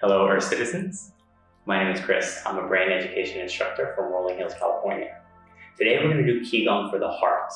Hello, Earth citizens. My name is Chris. I'm a brain education instructor from Rolling Hills, California. Today we're going to do Qigong for the heart.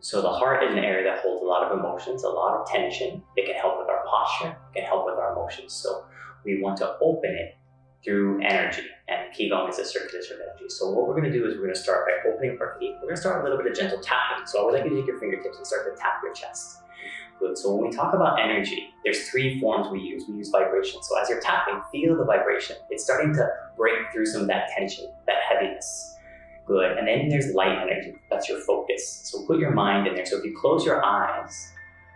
So the heart is an area that holds a lot of emotions, a lot of tension. It can help with our posture, it can help with our emotions. So we want to open it through energy, and Qigong is a circulation of energy. So what we're going to do is we're going to start by opening up our feet. We're going to start a little bit of gentle tapping. So I would like you to take your fingertips and start to tap your chest. Good. So when we talk about energy, there's three forms we use. We use vibration. So as you're tapping, feel the vibration. It's starting to break through some of that tension, that heaviness. Good. And then there's light energy. That's your focus. So put your mind in there. So if you close your eyes,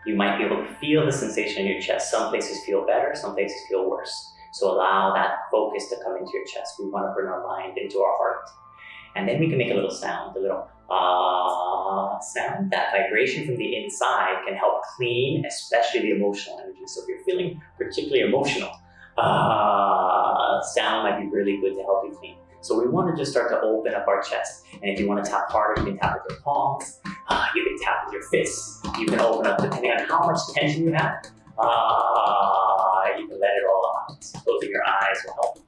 you might be able to feel the sensation in your chest. Some places feel better, some places feel worse. So allow that focus to come into your chest. We want to bring our mind into our heart. And then we can make a little sound, a little uh, sound. That vibration from the inside can help clean, especially the emotional energy. So if you're feeling particularly emotional, uh, sound might be really good to help you clean. So we want to just start to open up our chest. And if you want to tap harder, you can tap with your palms. Uh, you can tap with your fists. You can open up depending on how much tension you have. Uh, you can let it all out. Closing your eyes will help.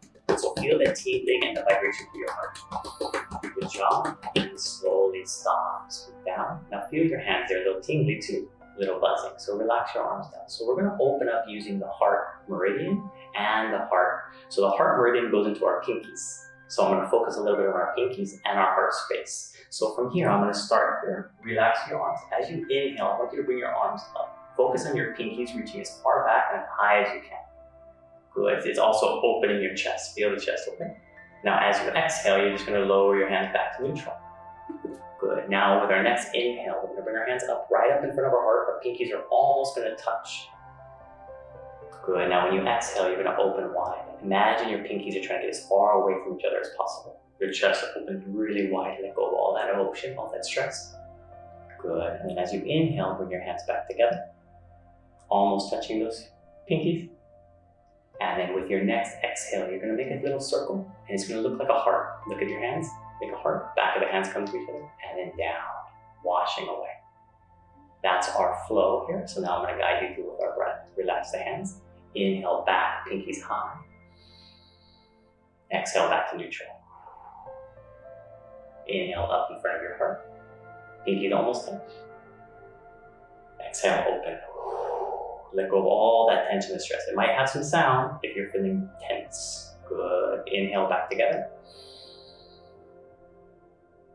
So feel the tingling and the vibration through your heart. Good job. And slowly stop. Scoot down. Now feel your hands. They're a little tingly too. A little buzzing. So relax your arms down. So we're going to open up using the heart meridian and the heart. So the heart meridian goes into our pinkies. So I'm going to focus a little bit on our pinkies and our heart space. So from here, I'm going to start here. Relax your arms. As you inhale, I want you to bring your arms up. Focus on your pinkies reaching as far back and high as you can. Good. It's also opening your chest. Feel the chest open. Now, as you exhale, you're just going to lower your hands back to neutral. Good. Now, with our next inhale, we're going to bring our hands up right up in front of our heart. Our pinkies are almost going to touch. Good. Now, when you exhale, you're going to open wide. Imagine your pinkies are trying to get as far away from each other as possible. Your chest opens really wide. Let go of all that emotion, all that stress. Good. And then as you inhale, bring your hands back together. Almost touching those pinkies. And then with your next exhale, you're going to make a little circle, and it's going to look like a heart. Look at your hands, make a heart. Back of the hands come to each other, and then down, washing away. That's our flow here. So now I'm going to guide you through with our breath. Relax the hands. Inhale back, pinkies high. Exhale back to neutral. Inhale up in front of your heart. Pinkies almost touch. Exhale, open. Let go of all that tension and stress. It might have some sound if you're feeling tense. Good. Inhale back together.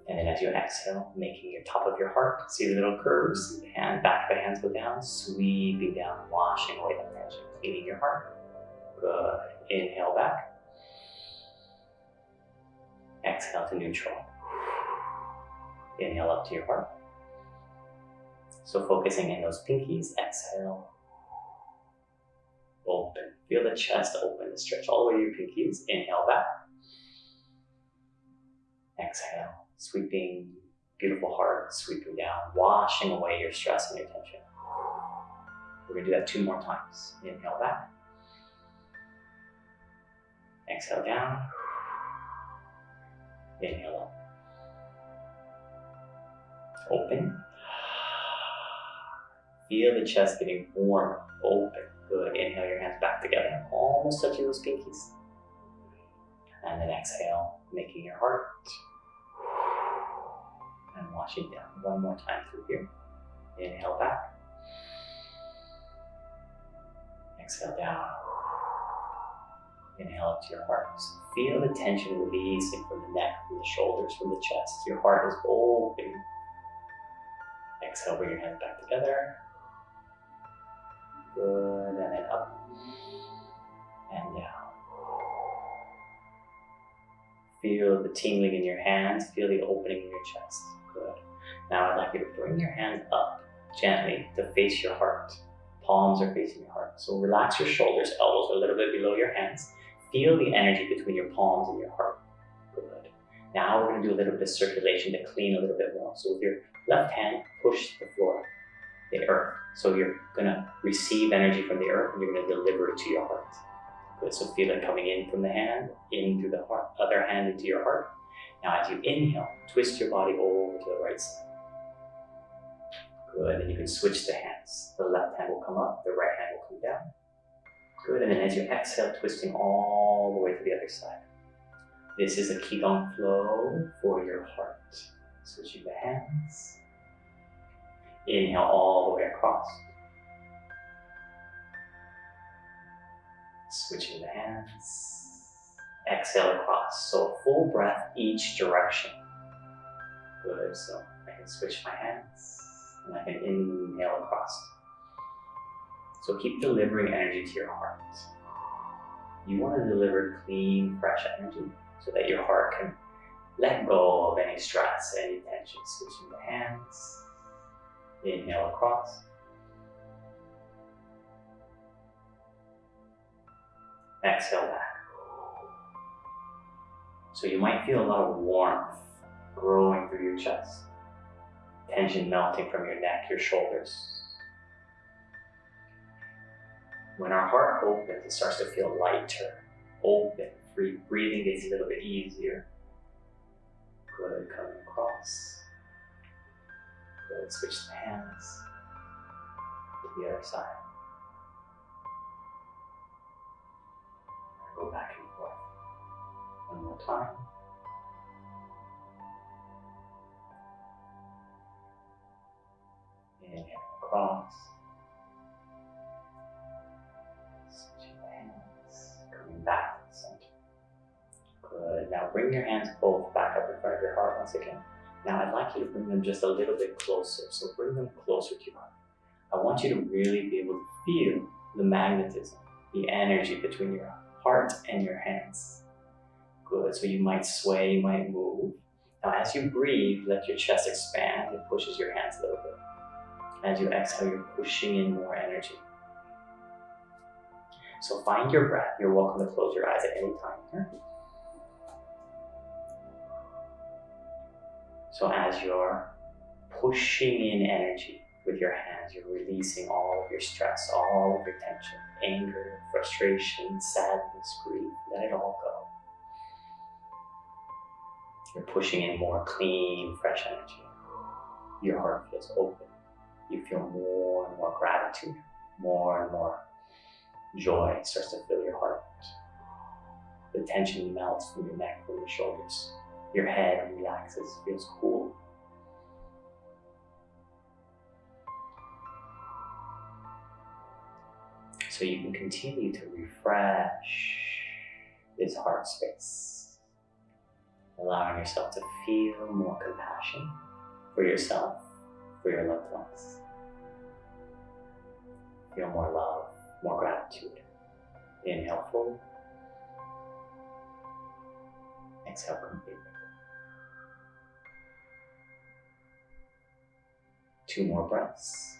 And then as you exhale, making your top of your heart, see the little curves, hand, back of the hands go down, sweeping down, washing away that tension, cleaning your heart. Good. Inhale back. Exhale to neutral. Inhale up to your heart. So focusing in those pinkies, exhale. Open. Feel the chest open, and stretch all the way to your pinkies. Inhale back. Exhale. Sweeping, beautiful heart, sweeping down, washing away your stress and your tension. We're gonna do that two more times. Inhale back. Exhale down. Inhale up. Open. Feel the chest getting warm, open. Good. Inhale your hands back together, almost touching those pinkies. And then exhale, making your heart. And washing down. One more time through here. Inhale back. Exhale down. Inhale up to your heart. So feel the tension releasing from the neck, from the shoulders, from the chest. Your heart is open. Exhale, bring your hands back together. Good, and then up and down. Feel the tingling in your hands, feel the opening in your chest. Good. Now I'd like you to bring your hands up gently to face your heart. Palms are facing your heart. So relax your shoulders, elbows a little bit below your hands. Feel the energy between your palms and your heart. Good. Now we're going to do a little bit of circulation to clean a little bit more. So with your left hand, push the floor, the earth. So you're going to receive energy from the earth and you're going to deliver it to your heart. Good. So feel it coming in from the hand, in through the heart, other hand into your heart. Now as you inhale, twist your body over to the right side. Good. And you can switch the hands. The left hand will come up, the right hand will come down. Good, and then as you exhale, twisting all the way to the other side. This is a Qigong flow for your heart. Switching the hands. Inhale all the way across. Switching the hands. Exhale across. So full breath each direction. Good. So I can switch my hands and I can inhale across. So keep delivering energy to your heart. You want to deliver clean, fresh energy so that your heart can let go of any stress, any tension. Switching the hands. Inhale across. Exhale back. So you might feel a lot of warmth growing through your chest, tension melting from your neck, your shoulders. When our heart opens, it starts to feel lighter, open, free. Breathing gets a little bit easier. Good, coming across. Good, switch the hands to the other side. Go back and forth. One more time. Inhale across. Switching hands. Coming back to the center. Good. Now bring your hands both back up in front of your heart once again. Now I'd like you to bring them just a little bit closer. So bring them closer to your heart. I want you to really be able to feel the magnetism, the energy between your heart and your hands. Good. So you might sway, you might move. Now as you breathe, let your chest expand. It pushes your hands a little bit. As you exhale, you're pushing in more energy. So find your breath. You're welcome to close your eyes at any time here. So as you're pushing in energy with your hands, you're releasing all of your stress, all of your tension, anger, frustration, sadness, grief, let it all go. You're pushing in more clean, fresh energy. Your heart feels open. You feel more and more gratitude, more and more joy starts to fill your heart. The tension melts from your neck, from your shoulders. Your head relaxes, feels cool. So you can continue to refresh this heart space, allowing yourself to feel more compassion for yourself, for your loved ones. Feel more love, more gratitude. Inhale fully. Exhale completely. Two more breaths.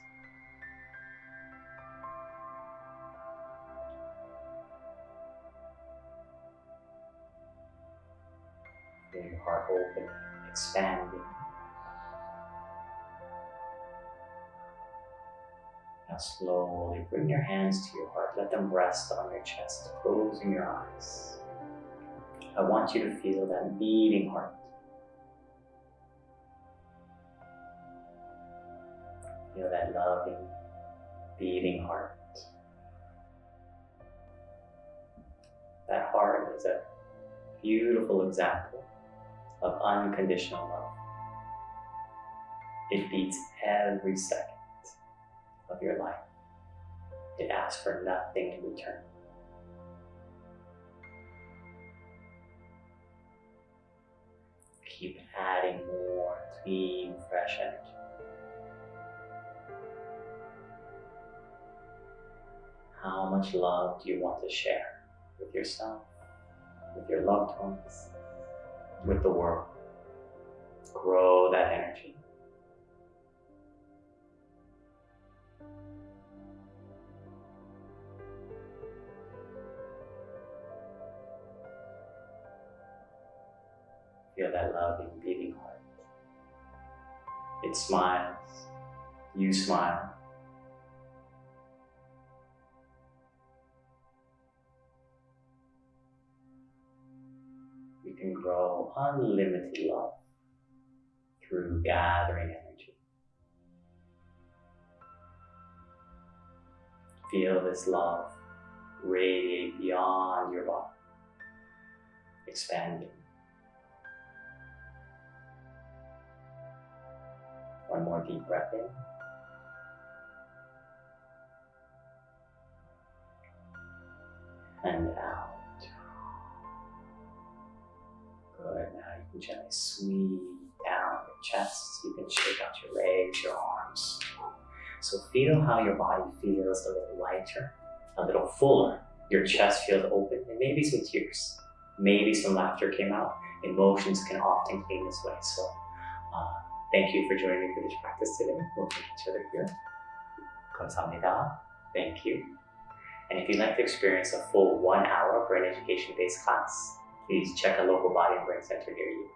Feel your heart open, expanding. Now slowly bring your hands to your heart. Let them rest on your chest, closing your eyes. I want you to feel that beating heart. Loving, beating heart. That heart is a beautiful example of unconditional love. It beats every second of your life. It asks for nothing in return. Keep adding more clean, fresh energy. How much love do you want to share with yourself, with your loved ones, with the world? Grow that energy. Feel that loving, beating heart. It smiles. You smile. You can grow unlimited love through gathering energy. Feel this love radiate beyond your body, expanding. One more deep breath in. And out. gently sweep down your chest. You can shake out your legs, your arms. So feel how your body feels a little lighter, a little fuller. Your chest feels open, and maybe some tears. Maybe some laughter came out. Emotions can often clean this way. So uh, thank you for joining me for this practice today. We'll meet each other here. 감사합니다. Thank you. And if you'd like to experience a full one hour brain education based class, please check a local body and brain center near you.